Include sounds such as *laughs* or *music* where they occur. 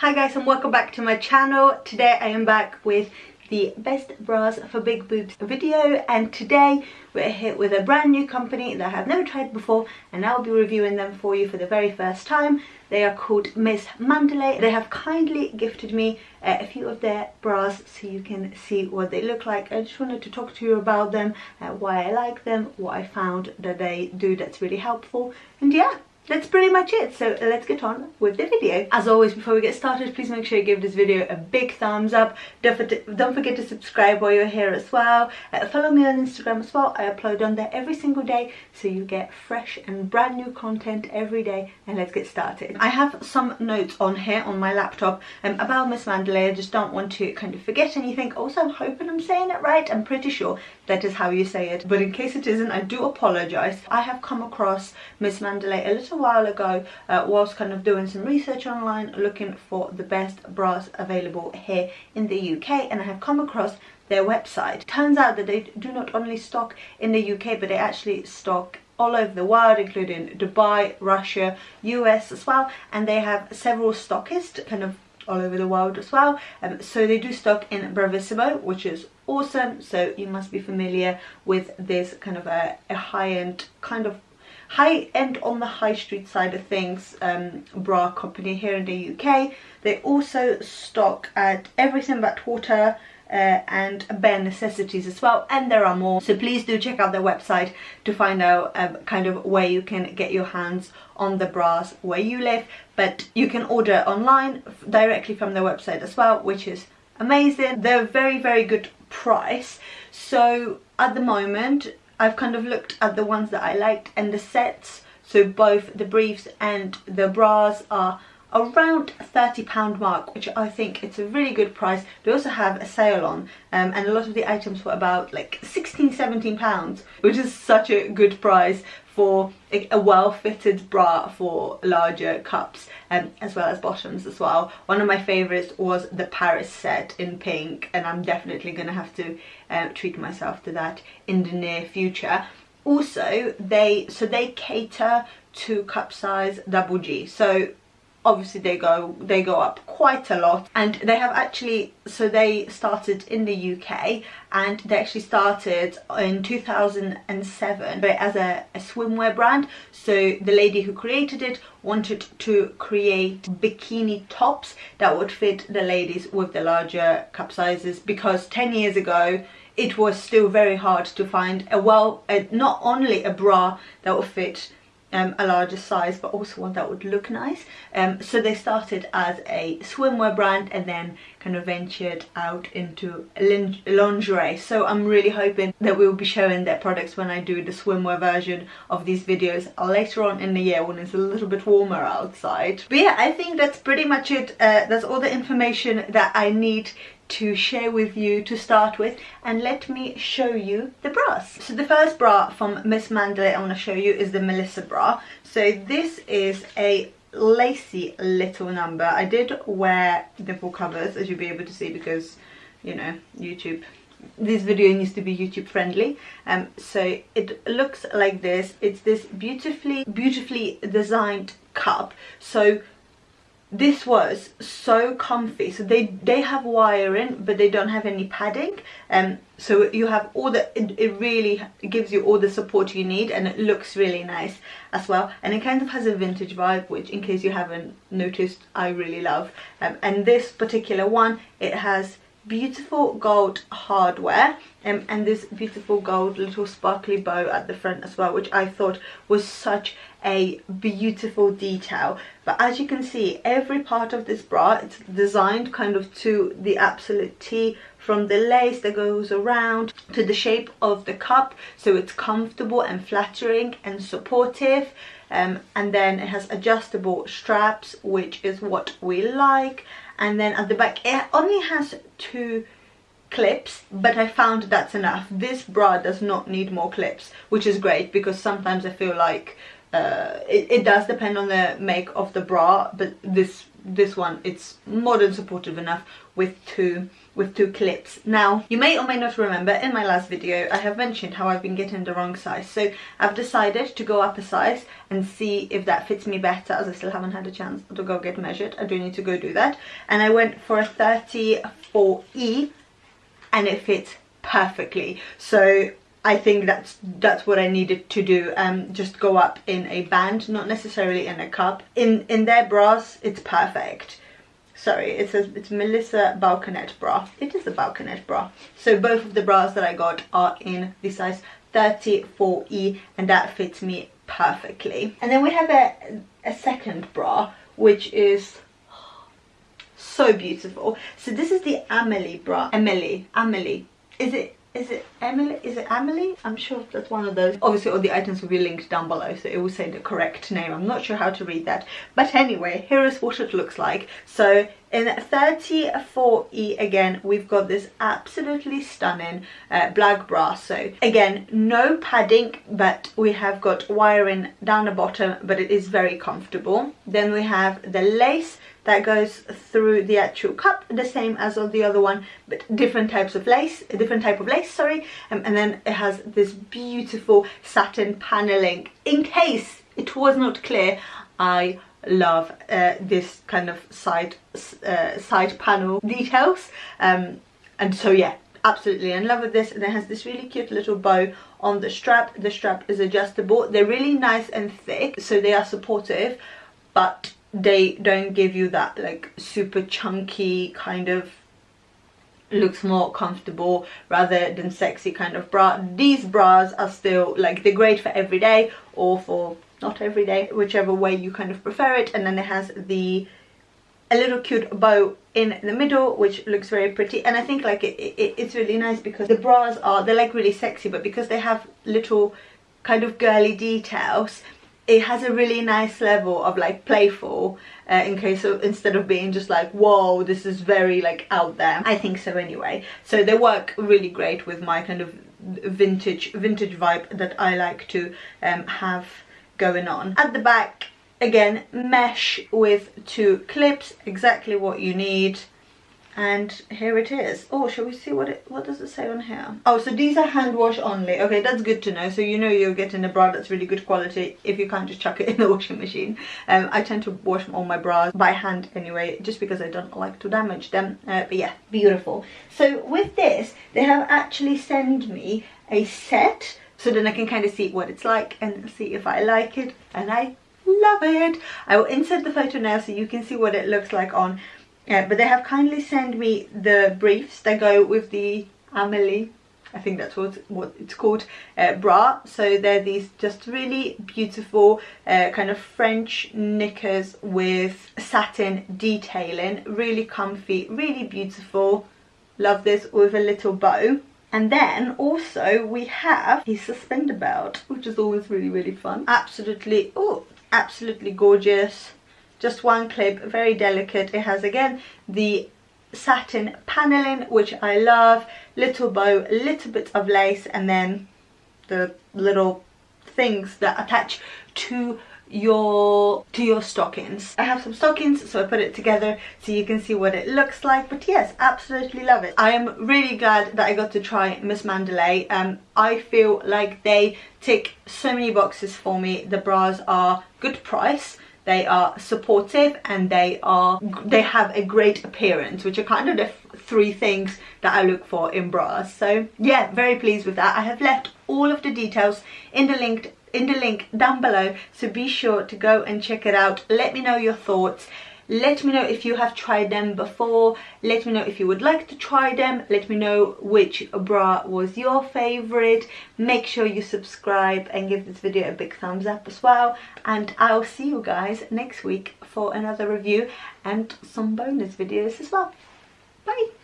Hi guys and welcome back to my channel. Today I am back with the best bras for big boobs video and today we're here with a brand new company that I have never tried before and I'll be reviewing them for you for the very first time. They are called Miss Mandalay. They have kindly gifted me a few of their bras so you can see what they look like. I just wanted to talk to you about them, uh, why I like them, what I found that they do that's really helpful and yeah that's pretty much it. So let's get on with the video. As always before we get started please make sure you give this video a big thumbs up. Don't forget, don't forget to subscribe while you're here as well. Uh, follow me on instagram as well. I upload on there every single day so you get fresh and brand new content every day. And let's get started. I have some notes on here on my laptop um, about miss mandalay. I just don't want to kind of forget anything. Also i'm hoping i'm saying it right. I'm pretty sure that is how you say it. But in case it isn't i do apologize. I have come across miss mandalay a little while ago uh, whilst kind of doing some research online looking for the best bras available here in the UK and I have come across their website. Turns out that they do not only stock in the UK but they actually stock all over the world including Dubai, Russia, US as well and they have several stockists kind of all over the world as well um, so they do stock in Bravissimo which is awesome so you must be familiar with this kind of a, a high-end kind of high end on the high street side of things um, bra company here in the UK. They also stock at everything but water uh, and bare necessities as well and there are more. So please do check out their website to find out um, kind of where you can get your hands on the bras where you live. But you can order online directly from their website as well which is amazing. They're very very good price. So at the moment I've kind of looked at the ones that I liked and the sets. So both the briefs and the bras are around 30 pound mark which I think it's a really good price. They also have a sale on um, and a lot of the items were about like 16 17 pounds which is such a good price for a well-fitted bra for larger cups um, as well as bottoms as well. One of my favourites was the Paris set in pink and I'm definitely going to have to uh, treat myself to that in the near future. Also, they so they cater to cup size double G. So obviously they go they go up quite a lot. And they have actually so they started in the UK and they actually started in 2007 but as a, a swimwear brand. So the lady who created it wanted to create bikini tops that would fit the ladies with the larger cup sizes because 10 years ago it was still very hard to find a well a, not only a bra that would fit um, a larger size but also one that would look nice. Um, so they started as a swimwear brand and then kind of ventured out into lingerie. So I'm really hoping that we will be showing their products when I do the swimwear version of these videos later on in the year when it's a little bit warmer outside. But yeah I think that's pretty much it. Uh, that's all the information that I need to share with you to start with and let me show you the bras. So the first bra from Miss Mandalay I want to show you is the Melissa bra. So this is a lacy little number. I did wear nipple covers as you'll be able to see because you know YouTube this video needs to be YouTube friendly um so it looks like this it's this beautifully beautifully designed cup so this was so comfy. So they they have wiring but they don't have any padding. Um so you have all the it, it really gives you all the support you need and it looks really nice as well. And it kind of has a vintage vibe which in case you haven't noticed i really love. Um, and this particular one it has beautiful gold hardware um, and this beautiful gold little sparkly bow at the front as well which I thought was such a beautiful detail. But as you can see every part of this bra it's designed kind of to the absolute T from the lace that goes around to the shape of the cup so it's comfortable and flattering and supportive. Um, and then it has adjustable straps which is what we like and then at the back it only has two clips but I found that's enough. This bra does not need more clips which is great because sometimes I feel like uh, it, it, does depend on the make of the bra but this this one it's more than supportive enough with two with two clips. Now you may or may not remember in my last video i have mentioned how i've been getting the wrong size. So i've decided to go up a size and see if that fits me better as i still haven't had a chance to go get measured. I do need to go do that. And i went for a 34e and it fits perfectly. So I think that's that's what I needed to do um just go up in a band not necessarily in a cup. In in their bras it's perfect sorry it says it's Melissa Balconette bra. It is a Balconette bra. So both of the bras that I got are in the size 34e and that fits me perfectly. And then we have a, a second bra which is so beautiful. So this is the Amelie bra. Amelie Amelie. Is it is it Emily? Is it Emily? I'm sure that's one of those. Obviously all the items will be linked down below so it will say the correct name. I'm not sure how to read that. But anyway, here is what it looks like. So in 34E again, we've got this absolutely stunning uh, black bra. So again, no padding, but we have got wiring down the bottom, but it is very comfortable. Then we have the lace that goes through the actual cup the same as on the other one but different types of lace a different type of lace sorry. Um, and then it has this beautiful satin paneling. In case it was not clear I love uh, this kind of side uh, side panel details. Um, and so yeah absolutely in love with this. And it has this really cute little bow on the strap. The strap is adjustable. They're really nice and thick so they are supportive but they don't give you that like super chunky kind of looks more comfortable rather than sexy kind of bra. These bras are still like they're great for every day or for not every day whichever way you kind of prefer it. And then it has the a little cute bow in the middle which looks very pretty. And i think like it, it, it's really nice because the bras are they're like really sexy but because they have little kind of girly details it has a really nice level of like playful uh, in case of instead of being just like whoa this is very like out there. I think so anyway. So they work really great with my kind of vintage vintage vibe that i like to um, have going on. At the back again mesh with two clips exactly what you need and here it is. Oh shall we see what it what does it say on here? Oh so these are hand wash only. Okay that's good to know. So you know you're getting a bra that's really good quality if you can't just chuck it *laughs* in the washing machine. Um i tend to wash all my bras by hand anyway just because i don't like to damage them. Uh, but yeah beautiful. So with this they have actually sent me a set so then i can kind of see what it's like and see if i like it. And i love it. I will insert the photo now so you can see what it looks like on yeah, but they have kindly sent me the briefs that go with the Amelie I think that's what, what it's called, uh, bra. So they're these just really beautiful uh, kind of French knickers with satin detailing. Really comfy, really beautiful. Love this with a little bow. And then also we have a suspender belt, which is always really, really fun. Absolutely, oh, absolutely gorgeous just one clip very delicate. It has again the satin paneling which I love. Little bow little bit of lace and then the little things that attach to your to your stockings. I have some stockings so i put it together so you can see what it looks like. But yes absolutely love it. I am really glad that i got to try miss mandalay. Um i feel like they tick so many boxes for me. The bras are good price they are supportive and they are they have a great appearance which are kind of the three things that I look for in bras. So yeah very pleased with that. I have left all of the details in the link in the link down below so be sure to go and check it out. Let me know your thoughts let me know if you have tried them before. Let me know if you would like to try them. Let me know which bra was your favorite. Make sure you subscribe and give this video a big thumbs up as well. And i'll see you guys next week for another review and some bonus videos as well. Bye